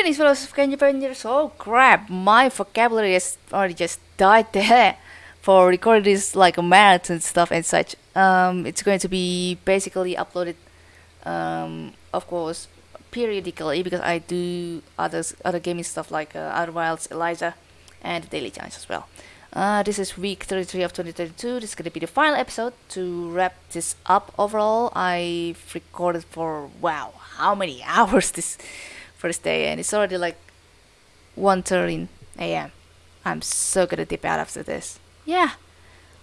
Greetings Kenji Avengers. Oh crap, my vocabulary has already just died there for recording this like a marathon stuff and such. Um, it's going to be basically uploaded, um, of course, periodically because I do others other gaming stuff like uh, Outer Wilds, Eliza, and Daily Giants as well. Uh, this is week 33 of 2022. This is going to be the final episode to wrap this up. Overall, I've recorded for wow, how many hours this first day, and it's already like 1:13 a.m. I'm so gonna dip out after this. Yeah,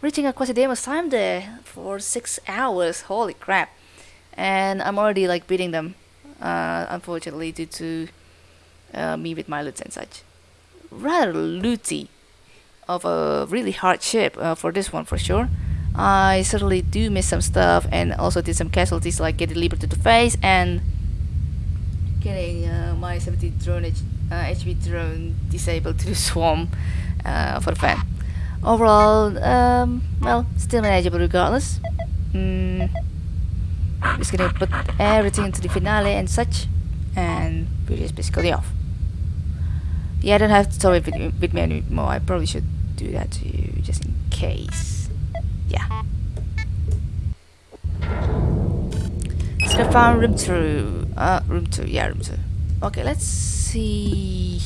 reaching a Quasi-Deimos time there for six hours. Holy crap! And I'm already like beating them, uh, unfortunately, due to uh, me with my loots and such. Rather looty of a really hard ship uh, for this one for sure. I certainly do miss some stuff and also did some casualties like getting Libra to the face and getting uh, my 70 drone H uh, HV drone disabled to the swarm uh, for fan. Overall, um, well, still manageable regardless. Mm, just gonna put everything into the finale and such, and we're just basically off. Yeah, I don't have it with, with me anymore. I probably should do that to you just in case. Yeah. Go room two. Uh, room two. Yeah, room two. Okay, let's see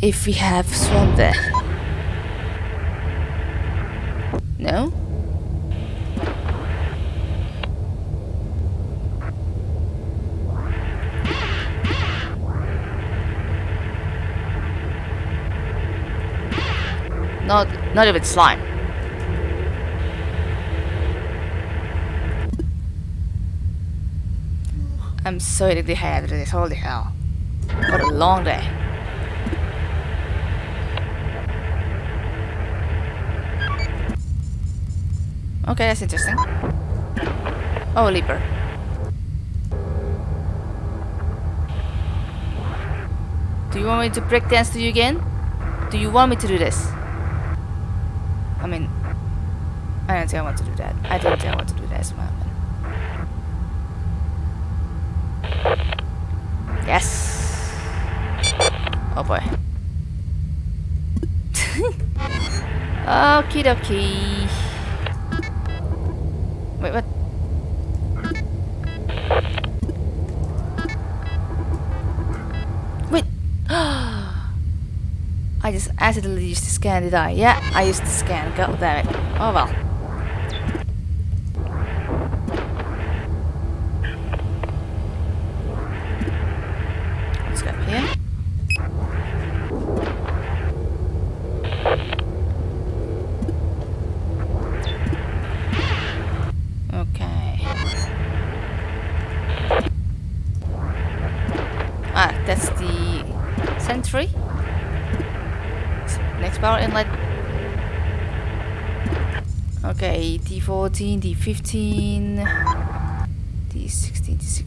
if we have swarm there. No. Not, not even slime. I'm so dehydrated this, holy hell. What a long day. Okay, that's interesting. Oh, Leaper. Do you want me to break dance to you again? Do you want me to do this? I mean, I don't think I want to do that. I don't think I want to do that as well. Yes. Oh boy. Okie dokie. Wait, what? Wait. I just accidentally used the scan, did I? Yeah, I used the scan. God damn it. Oh well. Let's go up here. Okay. Ah, that's the sentry. Next power inlet. Okay, D14, D15, D16, D16.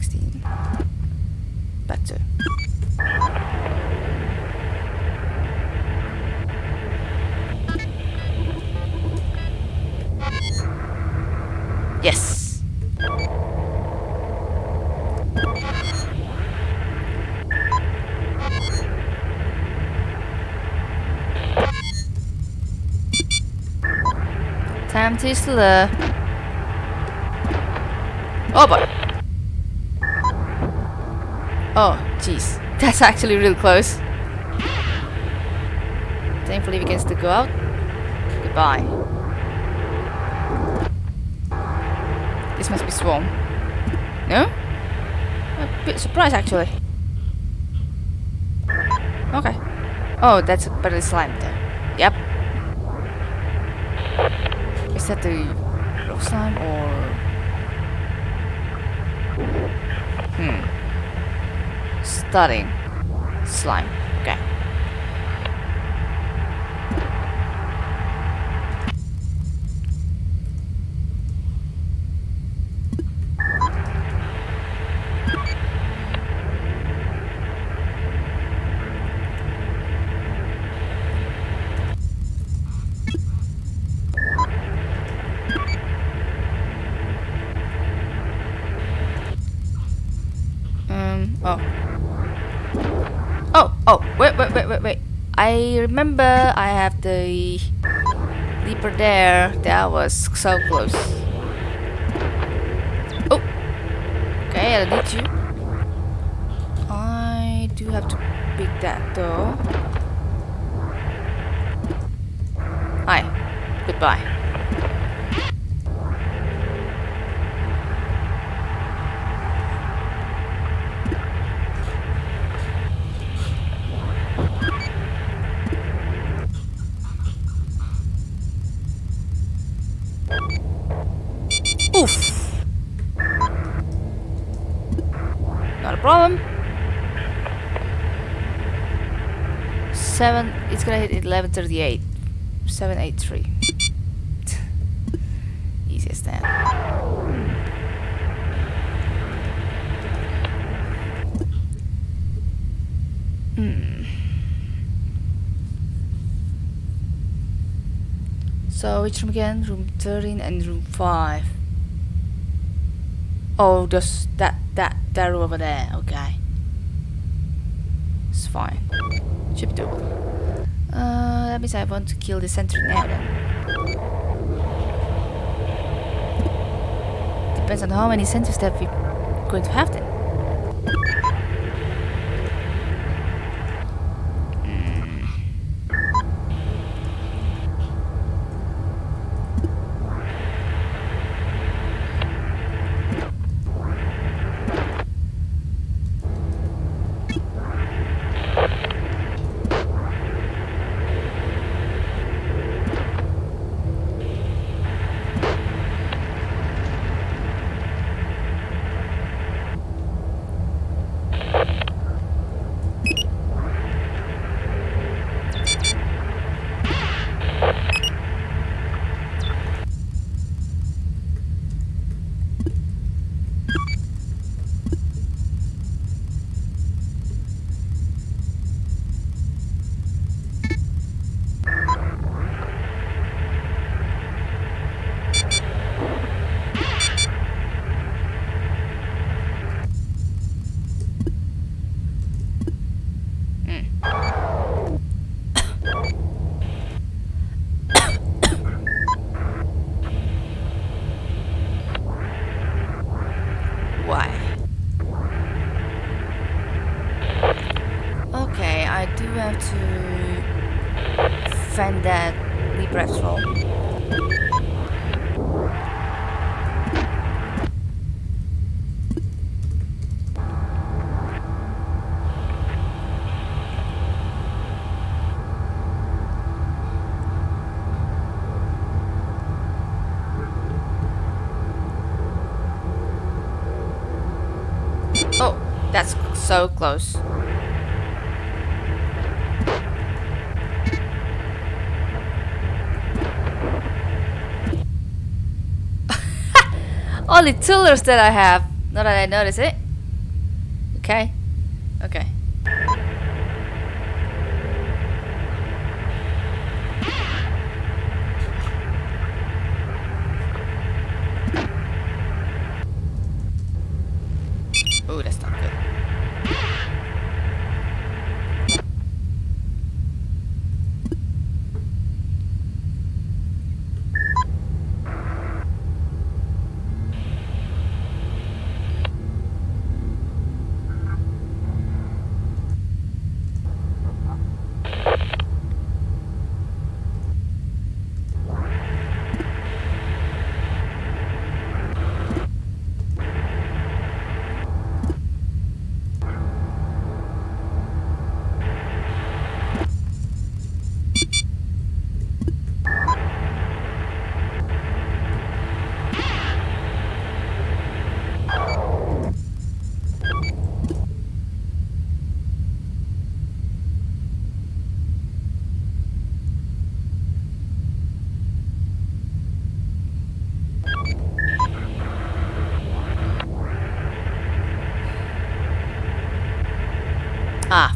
To slur. Oh boy. Oh, jeez. That's actually real close. Thankfully we can still go out. Goodbye. This must be Swarm. No? A bit surprised actually. Okay. Oh, that's a better slime there. Yep. That the slime or... Hmm. Starting slime. Oh, wait, wait, wait, wait, wait. I remember I have the leaper there. That was so close. Oh. Okay, I need you. I do have to pick that though. Problem. Seven. It's gonna hit eleven thirty-eight. Seven eight three. Easiest then. Hmm. So which room again? Room 13 and room 5. Oh, just that that over there. Okay, it's fine. Should be. Uh, that means I want to kill the sentry now then. Depends on how many sentries that we're going to have then. So close. Only tillers that I have. Not that I notice it. Okay. Okay.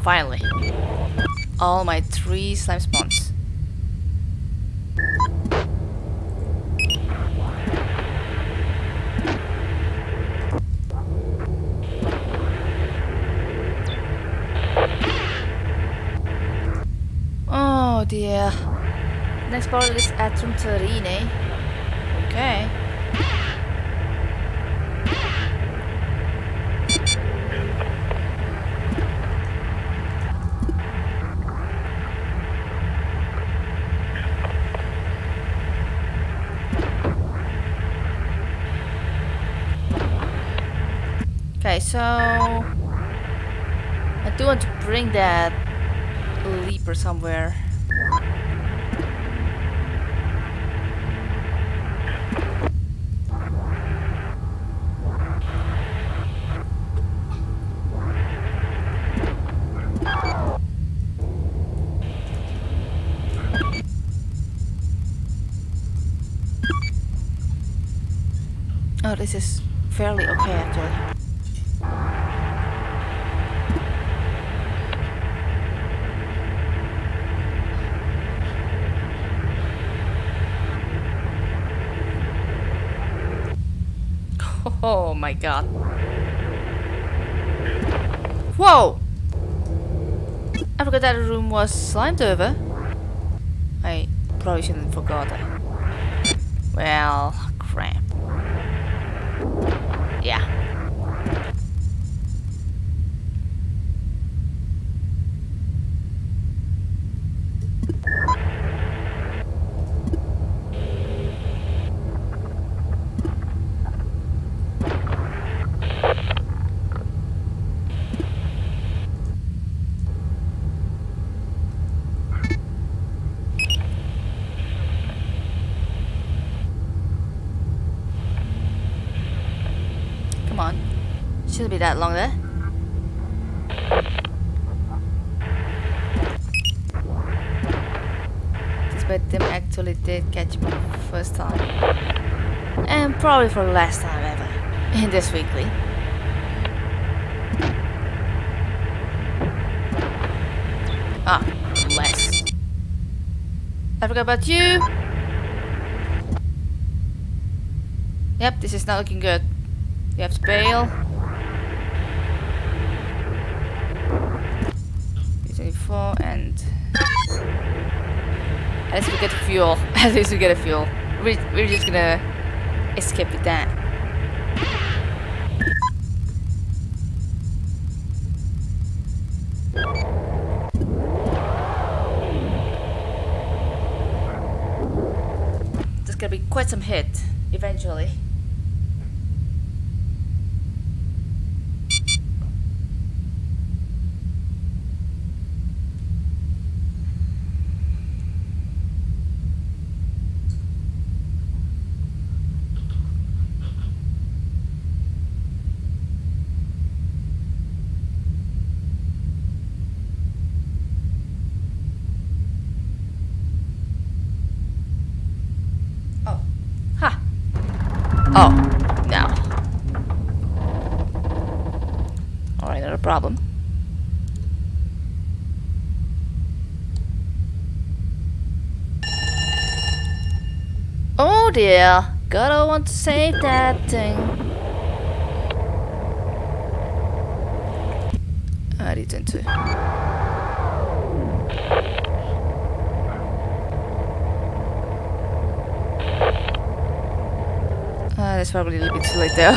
finally. All my three slime spawns. Oh dear. Next part is Atrum Terrine. Eh? Okay. Okay, so I do want to bring that leaper somewhere. Oh, this is fairly okay actually. Oh my god. Whoa! I forgot that room was slimed over. I probably shouldn't forgot that. Well, crap. Yeah. Come on. Shouldn't be that long there. Despite them actually did catch me first time. And probably for the last time ever. In this weekly. Ah, less. I forgot about you. Yep, this is not looking good. You have to bail. 24 and at least we get fuel. At least we get a fuel. We're, we're just gonna escape with that. There's gonna be quite some hit eventually. Oh. Ha. Oh. No. Alright, not a problem. Oh dear. Gotta want to save that thing. I didn't too. Uh, that's probably a little bit too late though.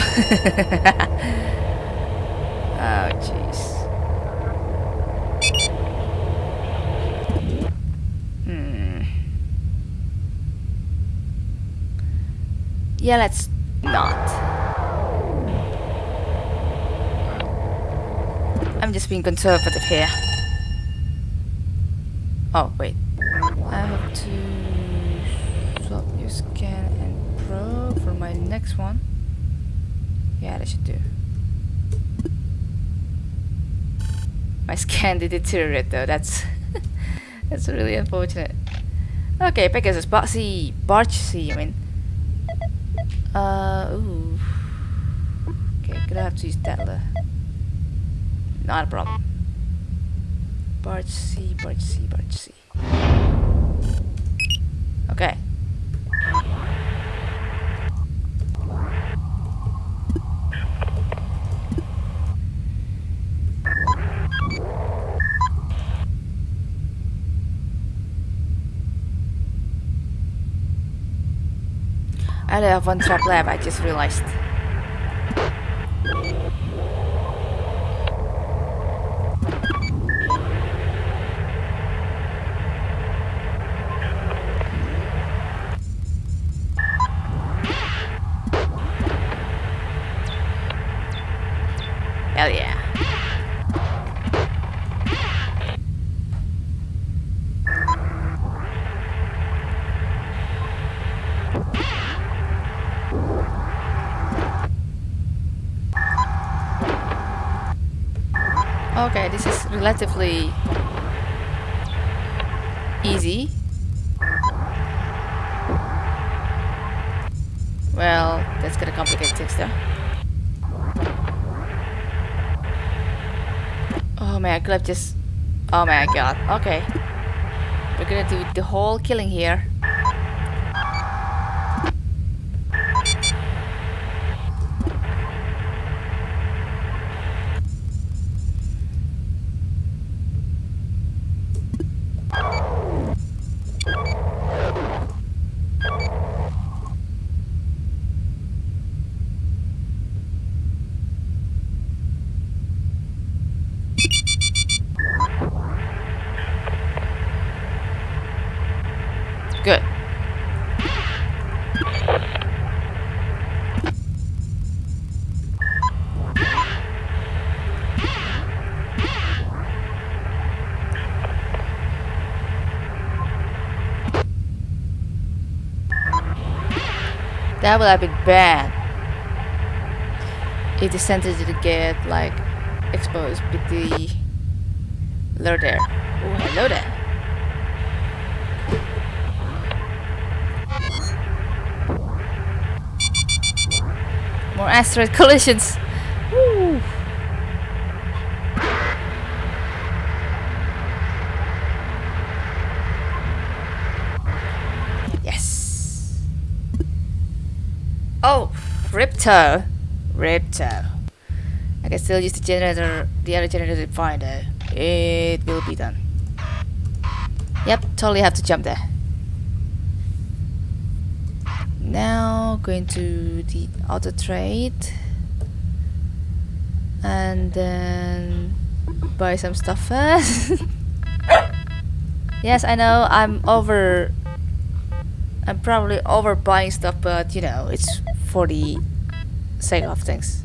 oh jeez. Hmm. Yeah, let's not. I'm just being conservative here. Oh, wait. I have to swap your scan and pro for my next one. Yeah, that should do. My scan did deteriorate though, that's that's really unfortunate. Okay, Pegasus, Barge C, Barge C, I mean. Uh, ooh. Okay, gonna have to use Tetler. Not a problem. Barge C, Barge C, Barge C. Okay. I have one trap left, I just realized. Hell yeah. Okay, this is relatively easy. Well, that's gonna complicate things though. Oh man, I could have just... Oh my god, okay. We're gonna do the whole killing here. Good. That would have been bad. If the center didn't get like exposed with the lure there. Oh, hello there. More asteroid collisions. Woo. Yes. Oh, Ripto. Ripto. I can still use the generator, the other generator to find it. It will be done. Yep, totally have to jump there. Now going to the auto trade and then buy some stuff first. yes, I know I'm over. I'm probably over buying stuff, but you know it's for the sake of things.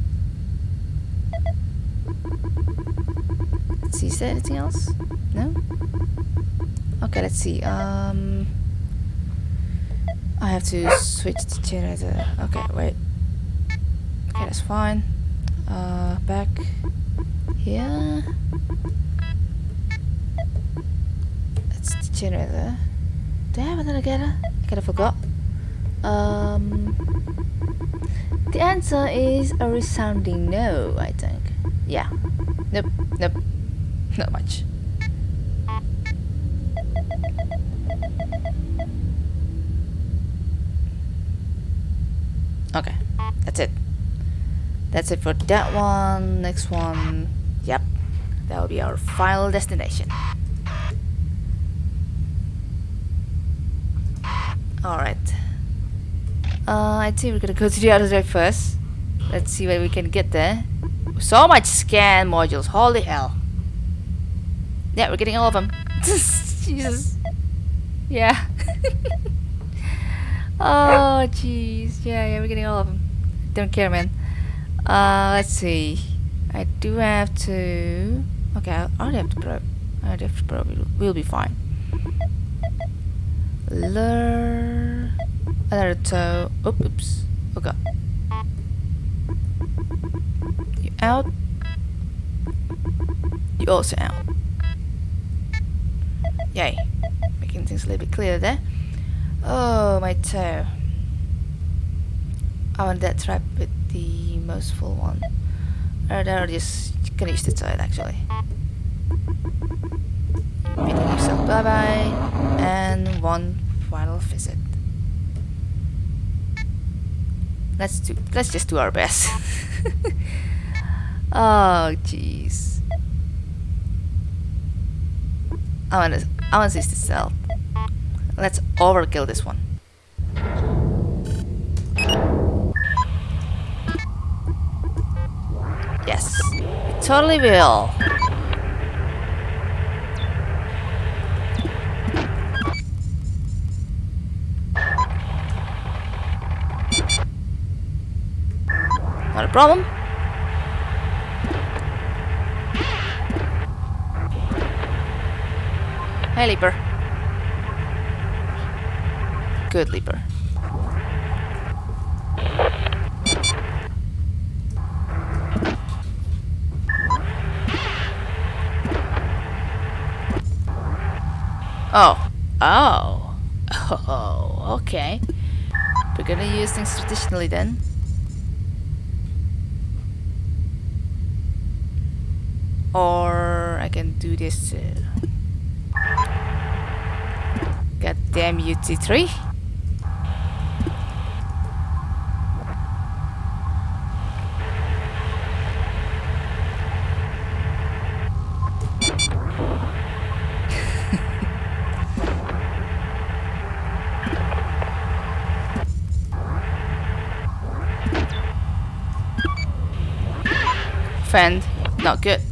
Let's see, is there anything else? No. Okay, let's see. Um. I have to switch the generator. Okay, wait. Okay, that's fine. Uh, back here. That's the generator. Do I have another getter? I kind of forgot. Um, the answer is a resounding no, I think. Yeah. Nope, nope. Not much. Okay, that's it. That's it for that one. Next one. Yep, that will be our final destination. Alright. Uh, I think we're gonna go to the other side first. Let's see where we can get there. So much scan modules, holy hell. Yeah, we're getting all of them. Jesus. Yeah. oh, jeez. Yeah, yeah, we're getting all of them. Don't care, man. Uh, let's see. I do have to... Okay, I already have to probe. I already have to probe. We'll be fine. Lure... Another toe. Oops. Oh god. You out. You also out. Yay. Making things a little bit clearer there. Oh, my toe. I want that trap with the most full one. Or I'll just gonna use the toe actually. Bidding yourself bye bye. And one final visit. Let's do. Let's just do our best. oh, jeez. I want to. I want this to sell. Let's overkill this one. Yes, we totally will. Not a problem. Hey, Leaper. Good Leaper. Oh. Oh. Oh, okay. We're gonna use things traditionally then. Or I can do this uh, too. God damn you, T3. Fend, not good.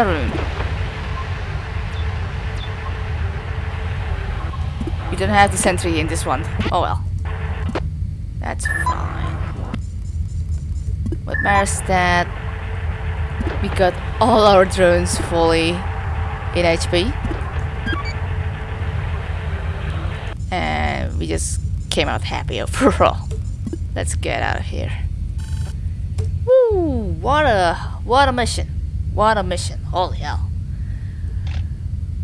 Room. We don't have the sentry in this one. Oh well. That's fine. What matters that we got all our drones fully in HP. And we just came out happy overall. Let's get out of here. Woo! What a what a mission. What a mission. Holy hell.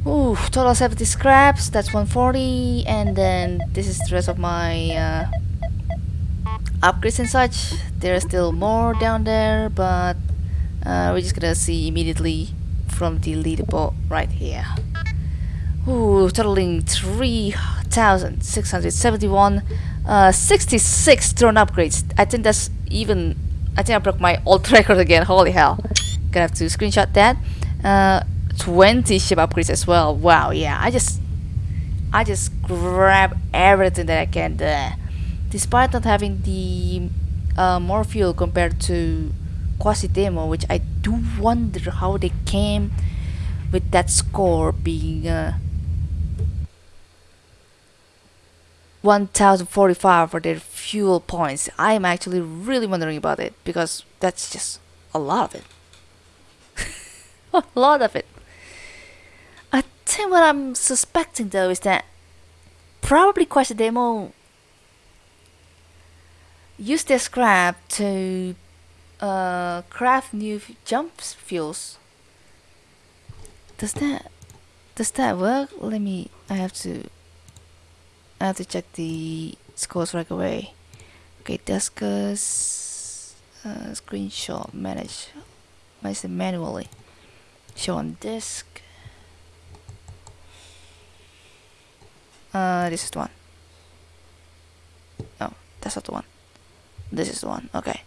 Ooh, total 70 scraps, that's 140, and then this is the rest of my uh, upgrades and such. There's still more down there, but uh, we're just gonna see immediately from the leaderboard right here. Ooh, totaling 3,671, uh, 66 drone upgrades. I think that's even, I think I broke my old record again, holy hell. Gonna have to screenshot that. Uh, 20 ship upgrades as well. Wow, yeah, I just, I just grab everything that I can there. Despite not having the uh, more fuel compared to Quasi Demo, which I do wonder how they came with that score being uh, 1045 for their fuel points. I'm actually really wondering about it because that's just a lot of it. a lot of it. I think what I'm suspecting though is that probably Quasi Demo use their scrap to uh, craft new jump fuels. Does that does that work? Let me. I have to. I have to check the scores right away. Okay, discuss uh, screenshot manage. Manage manually. Show on disk. Uh, this is the one. Oh, that's not the one. This is the one. Okay.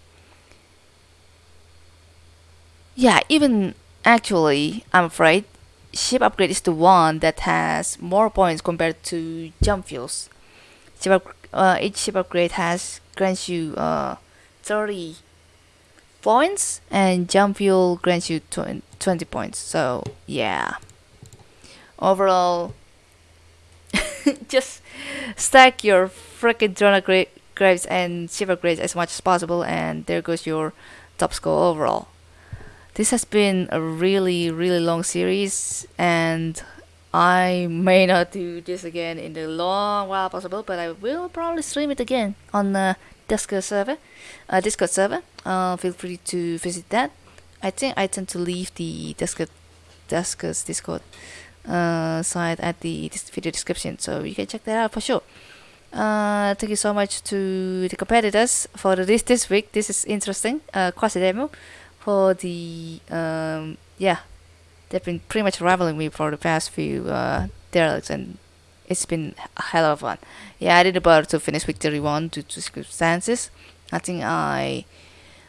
Yeah, even actually, I'm afraid ship upgrade is the one that has more points compared to jump fuels. Ship up, uh, each ship upgrade has grants you uh, 30 points and jump fuel grants you 20 points. So yeah, overall, just stack your freaking drone grades and ship upgrades as much as possible and there goes your top score overall. This has been a really really long series and I may not do this again in the long while possible but I will probably stream it again on the Discord server, uh, Discord server. Uh, feel free to visit that. I think I tend to leave the Discord, Discord uh, site at the video description so you can check that out for sure. Uh, thank you so much to the competitors for this this week. This is interesting. Uh, quasi demo for the um, yeah, they've been pretty much rivaling me for the past few uh, derelicts, and it's been a hell of fun. Yeah, I did about to finish Victory 1 due to circumstances. I think I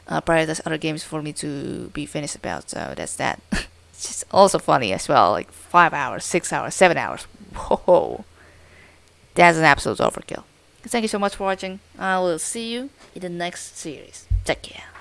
uh, prioritize other games for me to be finished about, so that's that. it's just also funny as well, like 5 hours, 6 hours, 7 hours. Whoa. That's an absolute overkill. Thank you so much for watching. I will see you in the next series. Take care.